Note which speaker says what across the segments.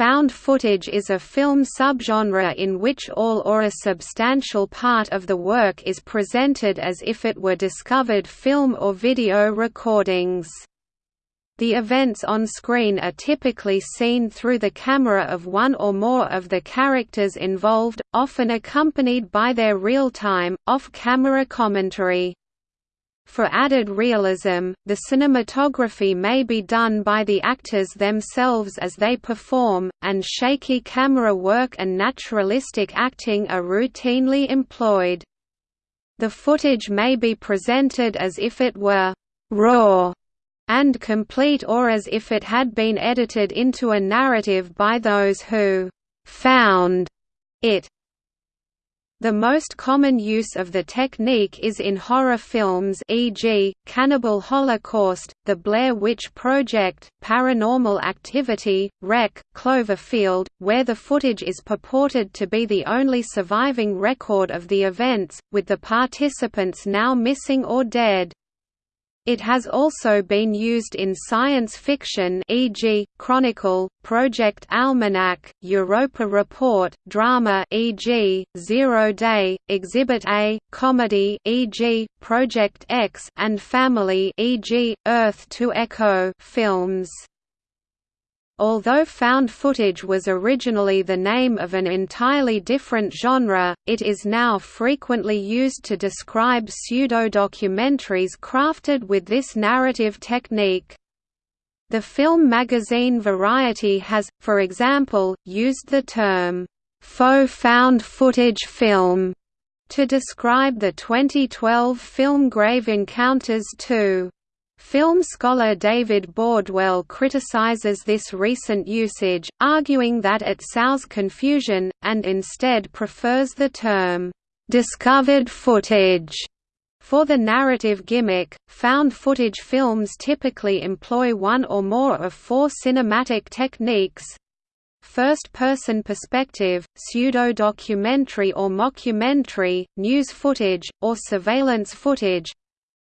Speaker 1: Found footage is a film subgenre in which all or a substantial part of the work is presented as if it were discovered film or video recordings. The events on screen are typically seen through the camera of one or more of the characters involved, often accompanied by their real-time, off-camera commentary. For added realism, the cinematography may be done by the actors themselves as they perform, and shaky camera work and naturalistic acting are routinely employed. The footage may be presented as if it were «raw» and complete or as if it had been edited into a narrative by those who «found» it. The most common use of the technique is in horror films e.g., Cannibal Holocaust, The Blair Witch Project, Paranormal Activity, REC, Cloverfield, where the footage is purported to be the only surviving record of the events, with the participants now missing or dead. It has also been used in science fiction e.g., Chronicle, Project Almanac, Europa Report, drama e.g., Zero Day, Exhibit A, comedy e.g., Project X and Family e.g., Earth to Echo films. Although found footage was originally the name of an entirely different genre, it is now frequently used to describe pseudo-documentaries crafted with this narrative technique. The film magazine Variety has, for example, used the term, "'faux found footage film' to describe the 2012 film Grave Encounters 2. Film scholar David Bordwell criticizes this recent usage, arguing that it sows confusion, and instead prefers the term, "'discovered footage' For the narrative gimmick, found footage films typically employ one or more of four cinematic techniques. First-person perspective, pseudo-documentary or mockumentary, news footage, or surveillance footage,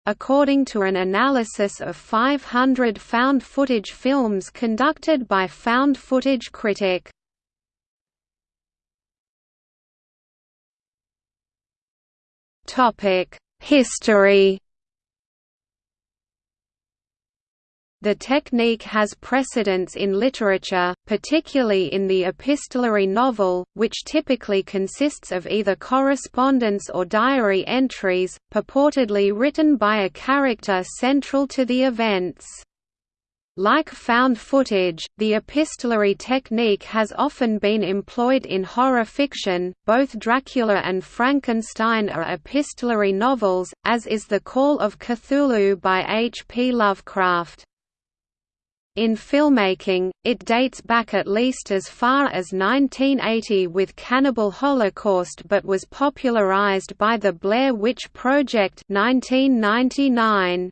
Speaker 1: according to an analysis of 500 found footage films conducted by Found Footage Critic. History The technique has precedence in literature, particularly in the epistolary novel, which typically consists of either correspondence or diary entries, purportedly written by a character central to the events. Like found footage, the epistolary technique has often been employed in horror fiction. Both Dracula and Frankenstein are epistolary novels, as is The Call of Cthulhu by H. P. Lovecraft. In filmmaking, it dates back at least as far as 1980 with Cannibal Holocaust but was popularized by the Blair Witch Project 1999.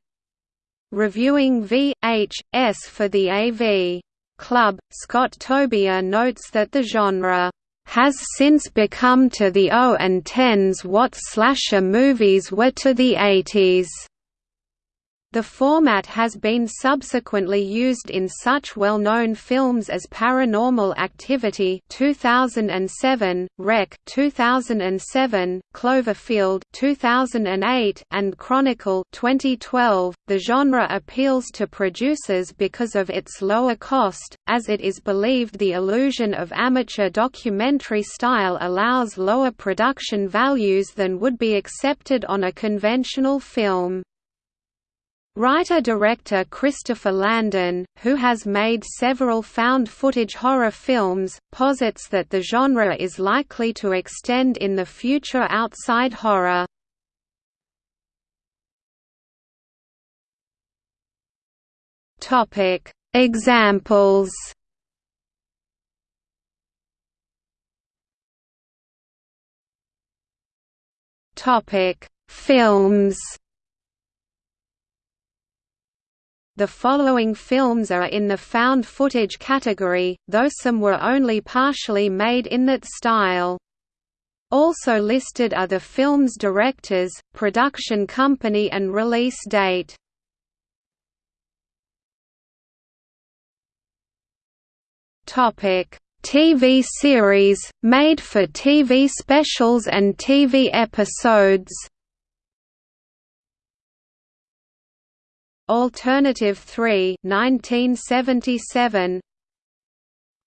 Speaker 1: Reviewing V.H.S. for the AV Club, Scott Tobias notes that the genre has since become to the O and 10s what slasher movies were to the 80s. The format has been subsequently used in such well-known films as Paranormal Activity 2007, REC 2007, Cloverfield 2008, and Chronicle 2012. The genre appeals to producers because of its lower cost, as it is believed the illusion of amateur documentary style allows lower production values than would be accepted on a conventional film. Writer-director Christopher Landon, who has made several found-footage horror films, posits that the genre is likely to extend in the future outside horror. Examples Films The following films are in the found footage category, though some were only partially made in that style. Also listed are the film's directors, production company and release date. TV series, made for TV specials and TV episodes Alternative 3 1977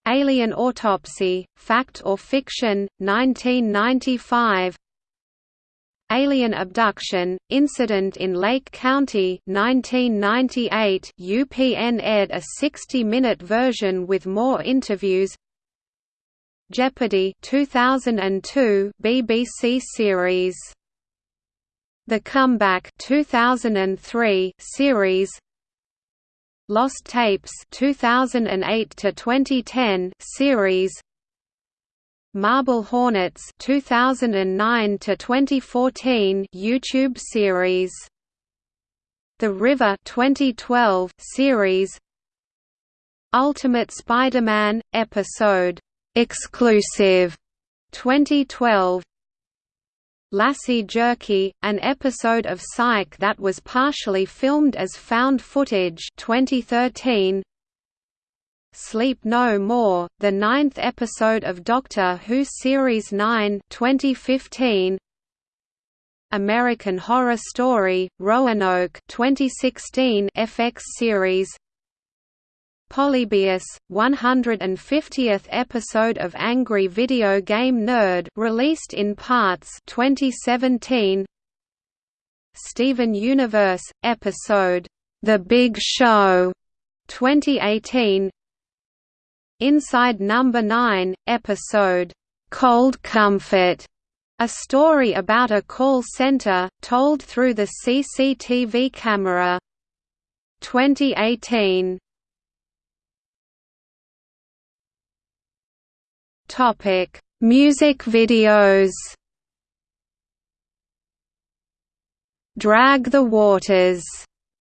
Speaker 1: Alien Autopsy, Fact or Fiction, 1995 Alien Abduction, Incident in Lake County 1998 UPN aired a 60-minute version with more interviews. Jeopardy! 2002 BBC series The Comeback 2003 series Lost Tapes 2008 to 2010 series Marble Hornets 2009 to 2014 YouTube series The River 2012 series Ultimate Spider-Man episode exclusive 2012 Lassie Jerky, an episode of Psych that was partially filmed as found footage 2013 Sleep No More, the ninth episode of Doctor Who Series 9 2015 American Horror Story, Roanoke 2016 FX series Polybius, 150th episode of Angry Video Game Nerd released in parts 2017 Steven Universe, episode, The Big Show 2018 Inside Number 9, episode, Cold Comfort, a story about a call center, told through the CCTV camera 2018 Topic: Music videos. Drag the Waters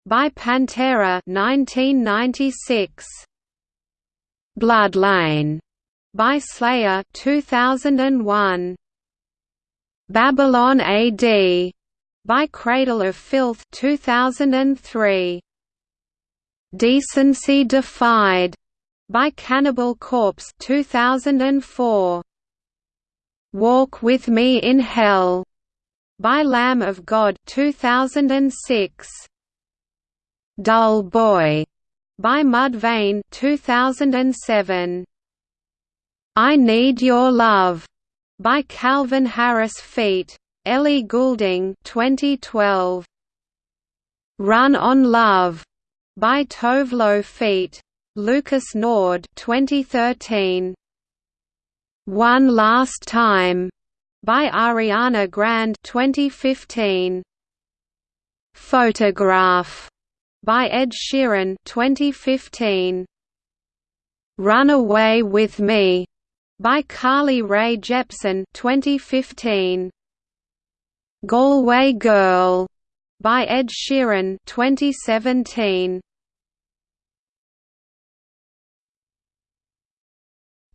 Speaker 1: by Pantera 1996. Bloodline by Slayer 2001. Babylon AD by Cradle of Filth 2003. Decency Defied by Cannibal Corpse 2004. Walk with Me in Hell by Lamb of God 2006. Dull Boy by Mudvayne 2007. I Need Your Love by Calvin Harris Feat. Ellie Goulding 2012. Run on Love by Tove Lo Feat. Lucas Nord 2013 One Last Time by Ariana Grande 2015 Photograph by Ed Sheeran 2015 Run Away with Me by Carly Rae Jepsen 2015 Galway Girl by Ed Sheeran 2017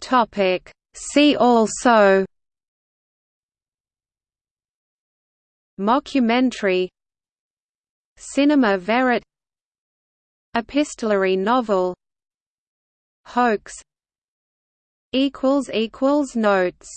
Speaker 1: Topic. See also Mockumentary Cinema verite Epistolary novel Hoax Notes